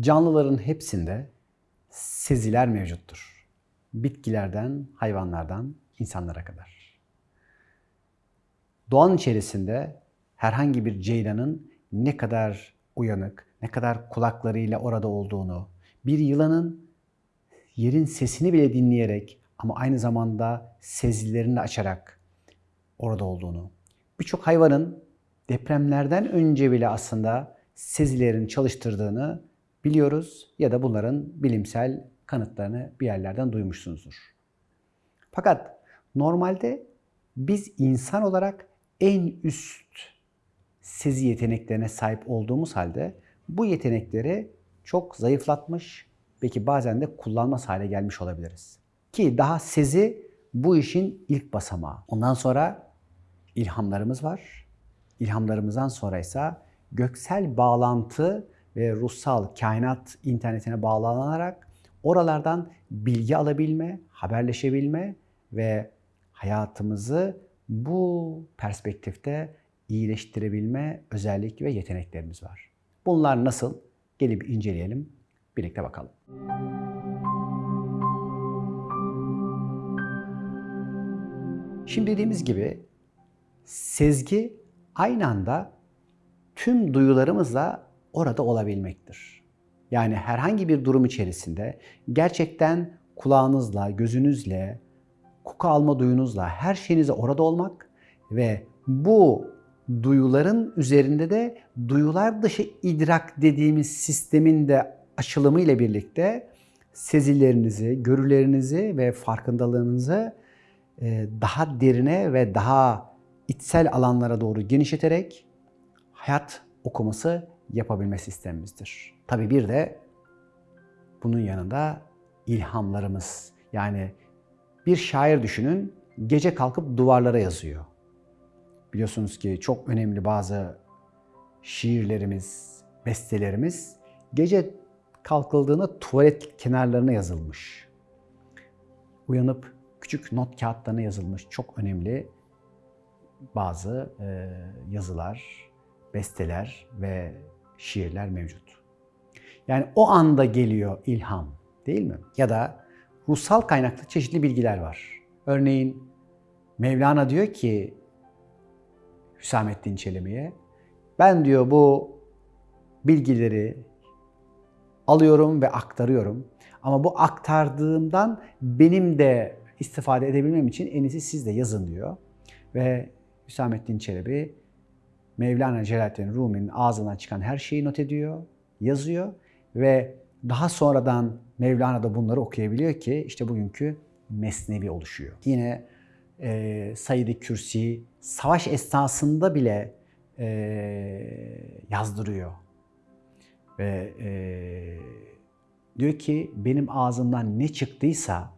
Canlıların hepsinde seziler mevcuttur. Bitkilerden, hayvanlardan, insanlara kadar. Doğanın içerisinde herhangi bir ceylanın ne kadar uyanık, ne kadar kulaklarıyla orada olduğunu, bir yılanın yerin sesini bile dinleyerek ama aynı zamanda sezilerini açarak orada olduğunu, birçok hayvanın depremlerden önce bile aslında sezilerini çalıştırdığını biliyoruz ya da bunların bilimsel kanıtlarını bir yerlerden duymuşsunuzdur. Fakat normalde biz insan olarak en üst sezi yeteneklerine sahip olduğumuz halde bu yetenekleri çok zayıflatmış, belki bazen de kullanmaz hale gelmiş olabiliriz. Ki daha sezi bu işin ilk basamağı. Ondan sonra ilhamlarımız var. İlhamlarımızdan sonra ise göksel bağlantı ve ruhsal kainat internetine bağlanarak oralardan bilgi alabilme, haberleşebilme ve hayatımızı bu perspektifte iyileştirebilme özellik ve yeteneklerimiz var. Bunlar nasıl? Gelip inceleyelim, birlikte bakalım. Şimdi dediğimiz gibi sezgi aynı anda tüm duyularımızla orada olabilmektir. Yani herhangi bir durum içerisinde gerçekten kulağınızla, gözünüzle, koku alma duyunuzla her şeyinize orada olmak ve bu duyuların üzerinde de duyular dışı idrak dediğimiz sistemin de açılımı ile birlikte sezilerinizi, görülerinizi ve farkındalığınızı e, daha derine ve daha içsel alanlara doğru genişleterek hayat okuması yapabilme sistemimizdir. Tabii bir de bunun yanında ilhamlarımız. Yani bir şair düşünün, gece kalkıp duvarlara yazıyor. Biliyorsunuz ki çok önemli bazı şiirlerimiz, bestelerimiz gece kalkıldığında tuvalet kenarlarına yazılmış. Uyanıp küçük not kağıtlarına yazılmış çok önemli bazı e, yazılar, besteler ve şiirler mevcut. Yani o anda geliyor ilham değil mi? Ya da ruhsal kaynaklı çeşitli bilgiler var. Örneğin Mevlana diyor ki Hüsamettin Çelebi'ye ben diyor bu bilgileri alıyorum ve aktarıyorum. Ama bu aktardığımdan benim de istifade edebilmem için en iyisi siz de yazın diyor. Ve Hüsamettin Çelebi Mevlana Celaleddin Rumi'nin ağzından çıkan her şeyi not ediyor, yazıyor ve daha sonradan Mevlana da bunları okuyabiliyor ki işte bugünkü Mesnevi oluşuyor. Yine e, Said-i Kürsi savaş esnasında bile e, yazdırıyor. Ve e, diyor ki benim ağzımdan ne çıktıysa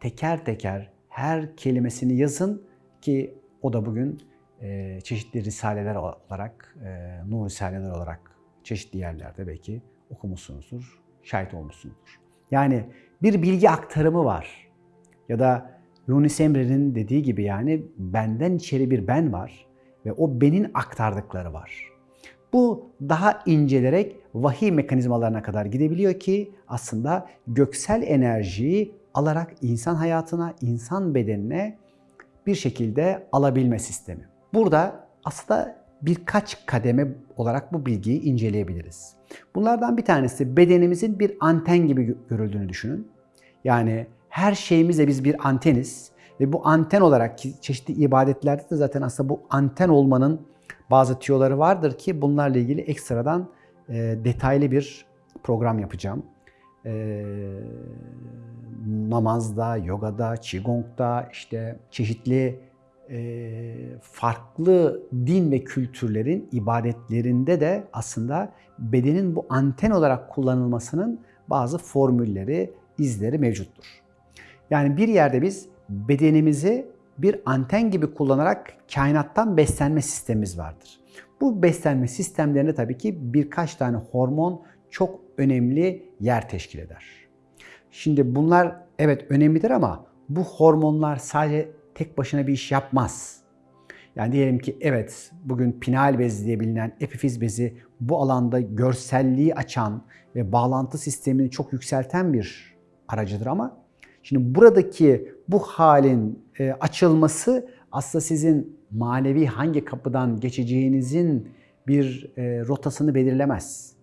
teker teker her kelimesini yazın ki o da bugün e, çeşitli risaleler olarak, e, nur risaleler olarak çeşitli yerlerde belki okumuşsunuzdur, şahit olmuşsunuzdur. Yani bir bilgi aktarımı var. Ya da Yunus Emre'nin dediği gibi yani benden içeri bir ben var ve o benin aktardıkları var. Bu daha incelerek vahiy mekanizmalarına kadar gidebiliyor ki aslında göksel enerjiyi alarak insan hayatına, insan bedenine bir şekilde alabilme sistemi. Burada aslında birkaç kademe olarak bu bilgiyi inceleyebiliriz. Bunlardan bir tanesi bedenimizin bir anten gibi görüldüğünü düşünün. Yani her şeyimizle biz bir anteniz ve bu anten olarak çeşitli ibadetlerde de zaten aslında bu anten olmanın bazı tüyoları vardır ki bunlarla ilgili ekstradan e, detaylı bir program yapacağım. E, namazda, yogada, qigong'da işte çeşitli farklı din ve kültürlerin ibadetlerinde de aslında bedenin bu anten olarak kullanılmasının bazı formülleri, izleri mevcuttur. Yani bir yerde biz bedenimizi bir anten gibi kullanarak kainattan beslenme sistemimiz vardır. Bu beslenme sistemlerinde tabii ki birkaç tane hormon çok önemli yer teşkil eder. Şimdi bunlar evet önemlidir ama bu hormonlar sadece tek başına bir iş yapmaz. Yani diyelim ki evet bugün pinal bezi diye bilinen epifiz bezi bu alanda görselliği açan ve bağlantı sistemini çok yükselten bir aracıdır ama şimdi buradaki bu halin e, açılması aslında sizin manevi hangi kapıdan geçeceğinizin bir e, rotasını belirlemez.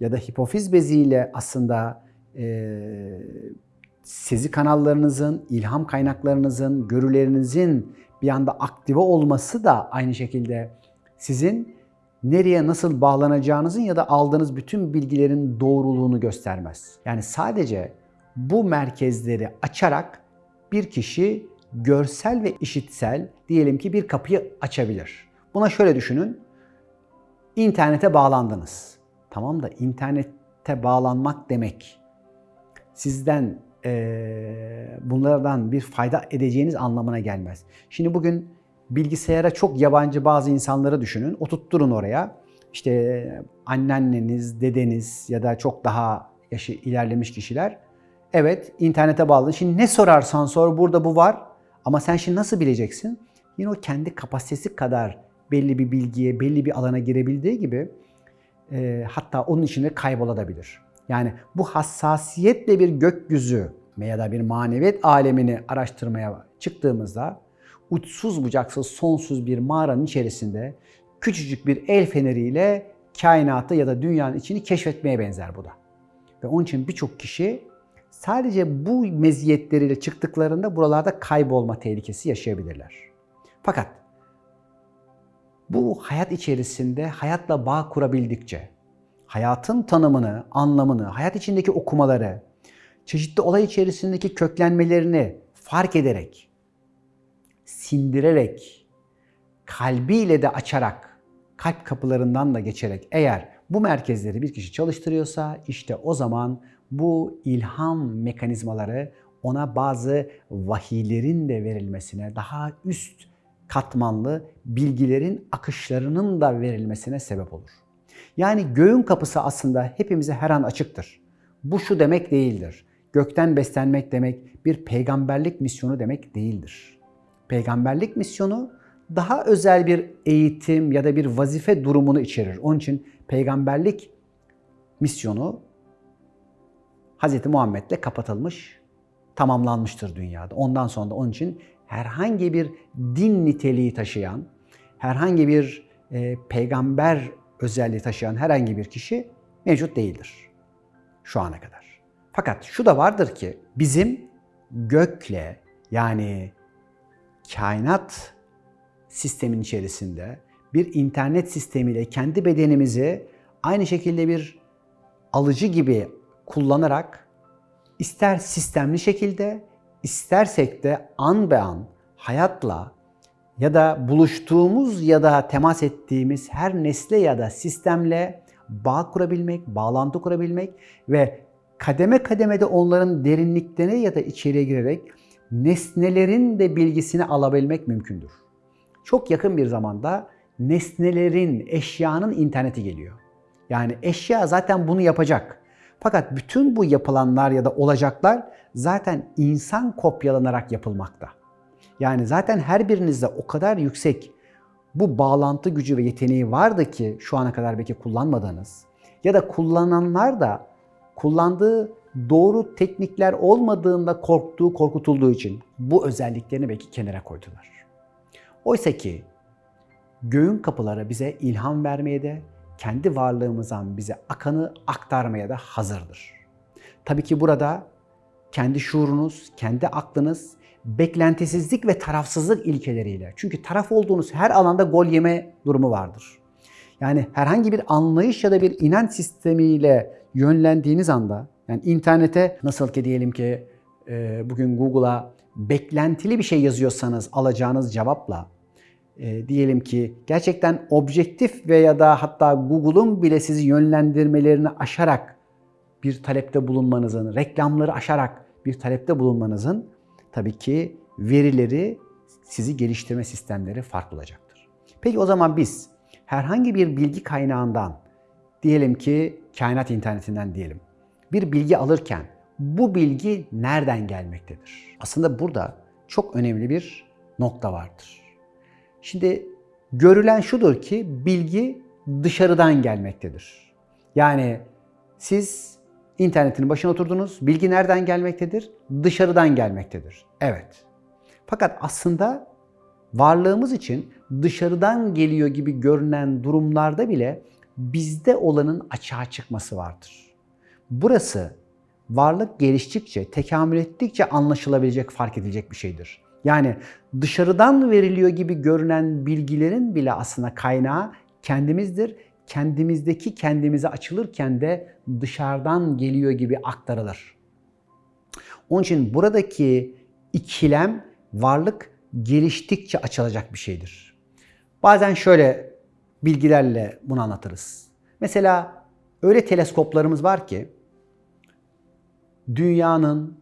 Ya da hipofiz beziyle aslında e, sezi kanallarınızın, ilham kaynaklarınızın, görülerinizin bir anda aktive olması da aynı şekilde sizin nereye nasıl bağlanacağınızın ya da aldığınız bütün bilgilerin doğruluğunu göstermez. Yani sadece bu merkezleri açarak bir kişi görsel ve işitsel diyelim ki bir kapıyı açabilir. Buna şöyle düşünün. İnternete bağlandınız. Tamam da internete bağlanmak demek sizden e, bunlardan bir fayda edeceğiniz anlamına gelmez. Şimdi bugün bilgisayara çok yabancı bazı insanları düşünün. Oturtturun oraya. İşte anneanneniz, dedeniz ya da çok daha yaşı ilerlemiş kişiler. Evet internete bağlı. Şimdi ne sorarsan sor burada bu var. Ama sen şimdi nasıl bileceksin? Yine o kendi kapasitesi kadar belli bir bilgiye, belli bir alana girebildiği gibi e, hatta onun içinde kaybolabilir. Yani bu hassasiyetle bir gökyüzü ya da bir maneviyat alemini araştırmaya çıktığımızda uçsuz bucaksız sonsuz bir mağaranın içerisinde küçücük bir el feneriyle kainatı ya da dünyanın içini keşfetmeye benzer bu da. Ve onun için birçok kişi sadece bu meziyetleriyle çıktıklarında buralarda kaybolma tehlikesi yaşayabilirler. Fakat bu hayat içerisinde hayatla bağ kurabildikçe, hayatın tanımını, anlamını, hayat içindeki okumaları, çeşitli olay içerisindeki köklenmelerini fark ederek, sindirerek, kalbiyle de açarak, kalp kapılarından da geçerek eğer bu merkezleri bir kişi çalıştırıyorsa işte o zaman bu ilham mekanizmaları ona bazı vahiylerin de verilmesine, daha üst katmanlı bilgilerin akışlarının da verilmesine sebep olur. Yani göğün kapısı aslında hepimize her an açıktır. Bu şu demek değildir. Gökten beslenmek demek bir peygamberlik misyonu demek değildir. Peygamberlik misyonu daha özel bir eğitim ya da bir vazife durumunu içerir. Onun için peygamberlik misyonu Hz. Muhammed'le kapatılmış, tamamlanmıştır dünyada. Ondan sonra da onun için herhangi bir din niteliği taşıyan, herhangi bir e, peygamber özelliği taşıyan herhangi bir kişi mevcut değildir şu ana kadar. Fakat şu da vardır ki bizim gökle yani kainat sistemin içerisinde bir internet sistemiyle kendi bedenimizi aynı şekilde bir alıcı gibi kullanarak ister sistemli şekilde istersek de an be an hayatla ya da buluştuğumuz ya da temas ettiğimiz her nesle ya da sistemle bağ kurabilmek, bağlantı kurabilmek ve kademe kademede onların derinliklerine ya da içeriye girerek nesnelerin de bilgisini alabilmek mümkündür. Çok yakın bir zamanda nesnelerin, eşyanın interneti geliyor. Yani eşya zaten bunu yapacak. Fakat bütün bu yapılanlar ya da olacaklar zaten insan kopyalanarak yapılmakta. Yani zaten her birinizde o kadar yüksek bu bağlantı gücü ve yeteneği vardı ki şu ana kadar belki kullanmadığınız ya da kullananlar da kullandığı doğru teknikler olmadığında korktuğu, korkutulduğu için bu özelliklerini belki kenara koydular. Oysa ki göğün kapıları bize ilham vermeye de, kendi varlığımızdan bize akanı aktarmaya da hazırdır. Tabii ki burada kendi şuurunuz, kendi aklınız beklentisizlik ve tarafsızlık ilkeleriyle. Çünkü taraf olduğunuz her alanda gol yeme durumu vardır. Yani herhangi bir anlayış ya da bir inanç sistemiyle yönlendiğiniz anda, yani internete nasıl ki diyelim ki e, bugün Google'a beklentili bir şey yazıyorsanız alacağınız cevapla, e, diyelim ki gerçekten objektif veya da hatta Google'un bile sizi yönlendirmelerini aşarak bir talepte bulunmanızın, reklamları aşarak bir talepte bulunmanızın tabii ki verileri, sizi geliştirme sistemleri farklı olacaktır. Peki o zaman biz herhangi bir bilgi kaynağından, diyelim ki kainat internetinden diyelim, bir bilgi alırken bu bilgi nereden gelmektedir? Aslında burada çok önemli bir nokta vardır. Şimdi Görülen şudur ki bilgi dışarıdan gelmektedir. Yani siz internetin başına oturdunuz. Bilgi nereden gelmektedir? Dışarıdan gelmektedir. Evet. Fakat aslında varlığımız için dışarıdan geliyor gibi görünen durumlarda bile bizde olanın açığa çıkması vardır. Burası varlık geliştikçe, tekamül ettikçe anlaşılabilecek, fark edilecek bir şeydir. Yani dışarıdan veriliyor gibi görünen bilgilerin bile aslında kaynağı kendimizdir. Kendimizdeki kendimize açılırken de dışarıdan geliyor gibi aktarılır. Onun için buradaki ikilem varlık geliştikçe açılacak bir şeydir. Bazen şöyle bilgilerle bunu anlatırız. Mesela öyle teleskoplarımız var ki dünyanın,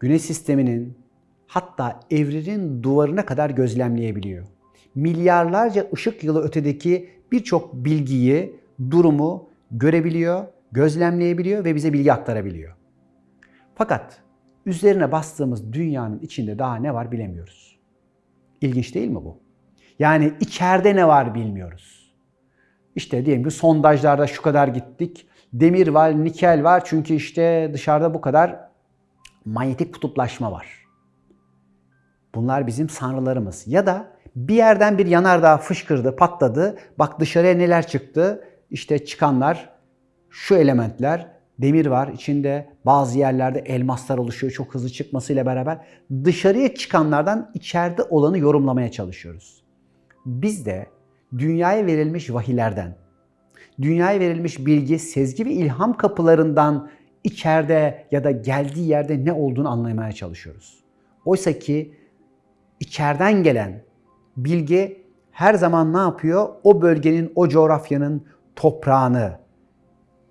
güneş sisteminin hatta evrenin duvarına kadar gözlemleyebiliyor. Milyarlarca ışık yılı ötedeki birçok bilgiyi, durumu görebiliyor, gözlemleyebiliyor ve bize bilgi aktarabiliyor. Fakat üzerine bastığımız dünyanın içinde daha ne var bilemiyoruz. İlginç değil mi bu? Yani içeride ne var bilmiyoruz. İşte diyelim ki sondajlarda şu kadar gittik. Demir var, nikel var çünkü işte dışarıda bu kadar manyetik kutuplaşma var. Bunlar bizim sanrılarımız. Ya da bir yerden bir yanardağ fışkırdı, patladı. Bak dışarıya neler çıktı. İşte çıkanlar şu elementler, demir var içinde bazı yerlerde elmaslar oluşuyor çok hızlı çıkmasıyla beraber dışarıya çıkanlardan içeride olanı yorumlamaya çalışıyoruz. Biz de dünyaya verilmiş vahiylerden, dünyaya verilmiş bilgi, sezgi ve ilham kapılarından içeride ya da geldiği yerde ne olduğunu anlamaya çalışıyoruz. Oysa ki içeriden gelen bilgi her zaman ne yapıyor? O bölgenin, o coğrafyanın toprağını,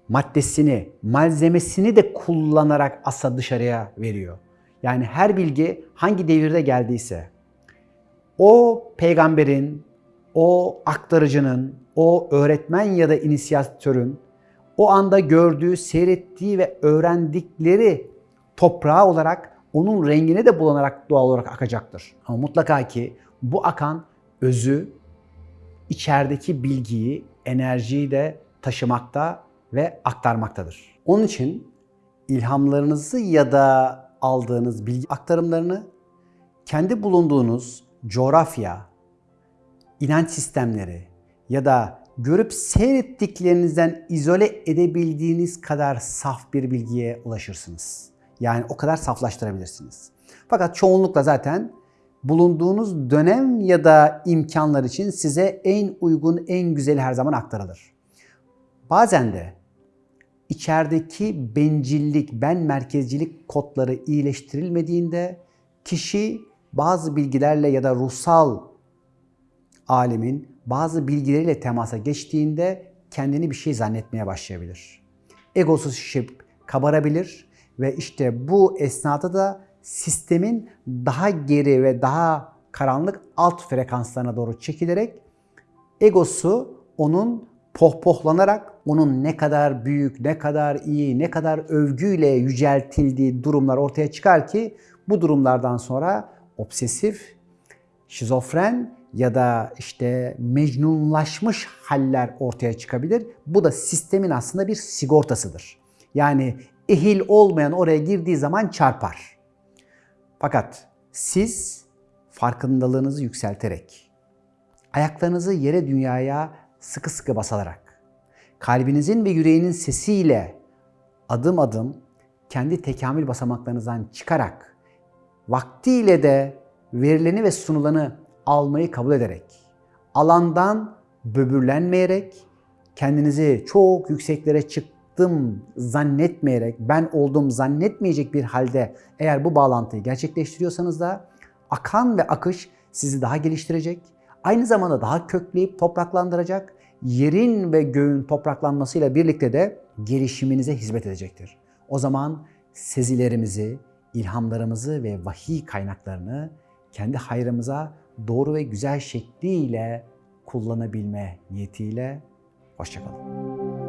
maddesini, malzemesini de kullanarak asa dışarıya veriyor. Yani her bilgi hangi devirde geldiyse o peygamberin, o aktarıcının, o öğretmen ya da inisiyatörün o anda gördüğü, seyrettiği ve öğrendikleri toprağı olarak onun rengine de bulanarak doğal olarak akacaktır. Ama mutlaka ki bu akan özü, içerideki bilgiyi, enerjiyi de taşımakta ve aktarmaktadır. Onun için ilhamlarınızı ya da aldığınız bilgi aktarımlarını kendi bulunduğunuz coğrafya, inanç sistemleri ya da görüp seyrettiklerinizden izole edebildiğiniz kadar saf bir bilgiye ulaşırsınız. Yani o kadar saflaştırabilirsiniz. Fakat çoğunlukla zaten bulunduğunuz dönem ya da imkanlar için size en uygun, en güzeli her zaman aktarılır. Bazen de içerideki bencillik, ben merkezcilik kodları iyileştirilmediğinde kişi bazı bilgilerle ya da ruhsal alemin bazı bilgileriyle temasa geçtiğinde kendini bir şey zannetmeye başlayabilir. Egosu şişip kabarabilir ve işte bu esnada da sistemin daha geri ve daha karanlık alt frekanslarına doğru çekilerek egosu onun pohpohlanarak onun ne kadar büyük, ne kadar iyi, ne kadar övgüyle yüceltildiği durumlar ortaya çıkar ki bu durumlardan sonra obsesif, şizofren ya da işte mecnunlaşmış haller ortaya çıkabilir. Bu da sistemin aslında bir sigortasıdır. Yani ehil olmayan oraya girdiği zaman çarpar. Fakat siz farkındalığınızı yükselterek, ayaklarınızı yere dünyaya sıkı sıkı basarak, kalbinizin ve yüreğinin sesiyle adım adım kendi tekamül basamaklarınızdan çıkarak, vaktiyle de verileni ve sunulanı almayı kabul ederek, alandan böbürlenmeyerek, kendinizi çok yükseklere çıktım zannetmeyerek, ben oldum zannetmeyecek bir halde eğer bu bağlantıyı gerçekleştiriyorsanız da akan ve akış sizi daha geliştirecek, aynı zamanda daha kökleyip topraklandıracak, yerin ve göğün topraklanmasıyla birlikte de gelişiminize hizmet edecektir. O zaman sezilerimizi, ilhamlarımızı ve vahiy kaynaklarını kendi hayrımıza doğru ve güzel şekliyle kullanabilme niyetiyle hoşçakalın.